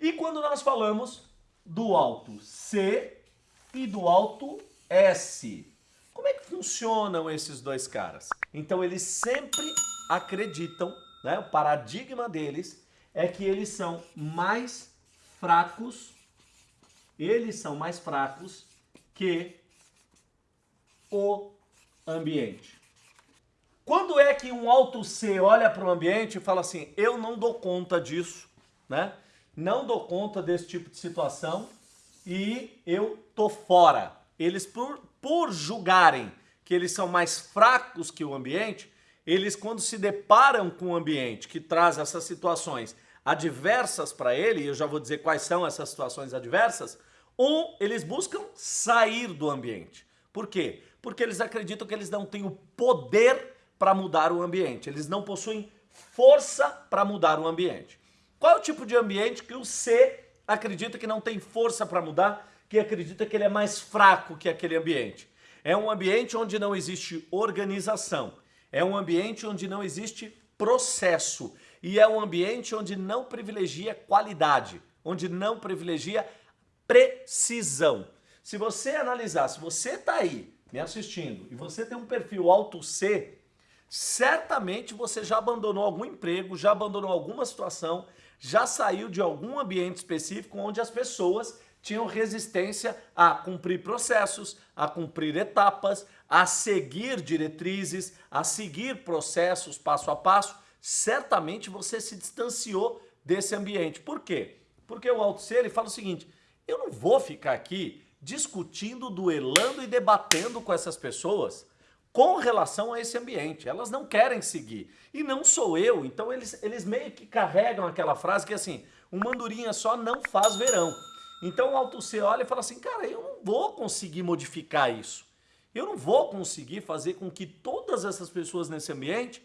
E quando nós falamos do alto C e do alto S, como é que funcionam esses dois caras? Então eles sempre acreditam, né, o paradigma deles é que eles são mais fracos, eles são mais fracos que o ambiente. Quando é que um alto C olha para o ambiente e fala assim, eu não dou conta disso, né? Não dou conta desse tipo de situação e eu tô fora. Eles, por, por julgarem que eles são mais fracos que o ambiente, eles quando se deparam com o ambiente que traz essas situações adversas para ele, e eu já vou dizer quais são essas situações adversas, um, eles buscam sair do ambiente. Por quê? Porque eles acreditam que eles não têm o poder para mudar o ambiente. Eles não possuem força para mudar o ambiente. Qual é o tipo de ambiente que o C acredita que não tem força para mudar, que acredita que ele é mais fraco que aquele ambiente? É um ambiente onde não existe organização, é um ambiente onde não existe processo e é um ambiente onde não privilegia qualidade, onde não privilegia precisão. Se você analisar, se você está aí me assistindo e você tem um perfil alto C, certamente você já abandonou algum emprego, já abandonou alguma situação, já saiu de algum ambiente específico onde as pessoas tinham resistência a cumprir processos, a cumprir etapas, a seguir diretrizes, a seguir processos passo a passo. Certamente você se distanciou desse ambiente. Por quê? Porque o alto ser ele fala o seguinte, eu não vou ficar aqui discutindo, duelando e debatendo com essas pessoas com relação a esse ambiente. Elas não querem seguir. E não sou eu. Então eles, eles meio que carregam aquela frase que assim, uma andorinha só não faz verão. Então o Alto C olha e fala assim, cara, eu não vou conseguir modificar isso. Eu não vou conseguir fazer com que todas essas pessoas nesse ambiente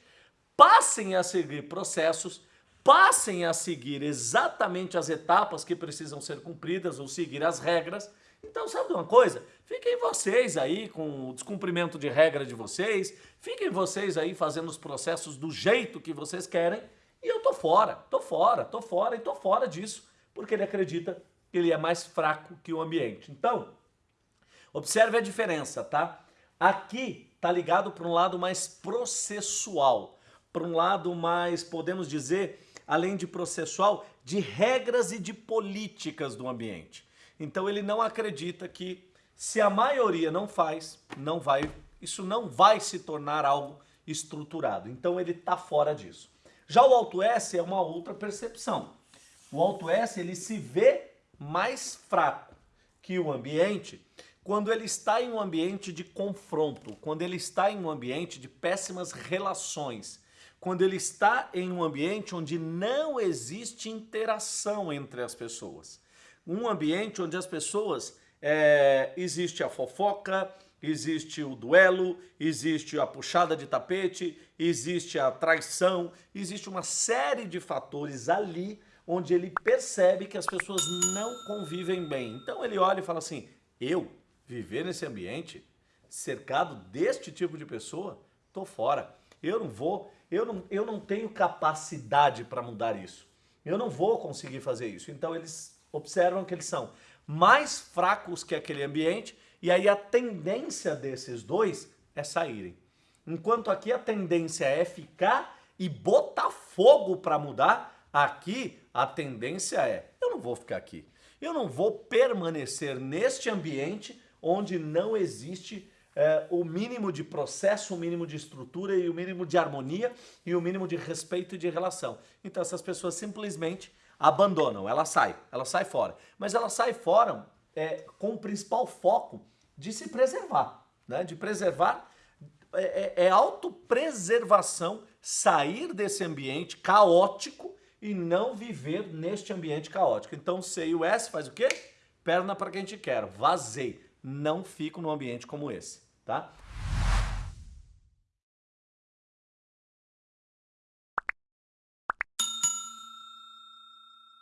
passem a seguir processos, passem a seguir exatamente as etapas que precisam ser cumpridas ou seguir as regras. Então sabe uma coisa? Fiquem vocês aí com o descumprimento de regra de vocês, fiquem vocês aí fazendo os processos do jeito que vocês querem e eu tô fora, tô fora, tô fora e tô fora disso, porque ele acredita que ele é mais fraco que o ambiente. Então, observe a diferença, tá? Aqui tá ligado para um lado mais processual, para um lado mais, podemos dizer, além de processual, de regras e de políticas do ambiente. Então ele não acredita que se a maioria não faz, não vai, isso não vai se tornar algo estruturado. Então ele está fora disso. Já o Alto S é uma outra percepção. O Alto S ele se vê mais fraco que o ambiente quando ele está em um ambiente de confronto, quando ele está em um ambiente de péssimas relações, quando ele está em um ambiente onde não existe interação entre as pessoas. Um ambiente onde as pessoas é, existe a fofoca, existe o duelo, existe a puxada de tapete, existe a traição, existe uma série de fatores ali onde ele percebe que as pessoas não convivem bem. Então ele olha e fala assim, eu viver nesse ambiente, cercado deste tipo de pessoa, tô fora. Eu não vou, eu não, eu não tenho capacidade para mudar isso. Eu não vou conseguir fazer isso. Então eles observam que eles são mais fracos que aquele ambiente, e aí a tendência desses dois é saírem. Enquanto aqui a tendência é ficar e botar fogo para mudar, aqui a tendência é, eu não vou ficar aqui. Eu não vou permanecer neste ambiente onde não existe é, o mínimo de processo, o mínimo de estrutura e o mínimo de harmonia e o mínimo de respeito e de relação. Então essas pessoas simplesmente abandonam, ela sai, ela sai fora. Mas ela sai fora é, com o principal foco de se preservar, né? de preservar, é, é, é autopreservação, sair desse ambiente caótico e não viver neste ambiente caótico. Então C e o S faz o quê? Perna para quem te quer, vazei, não fico num ambiente como esse, tá?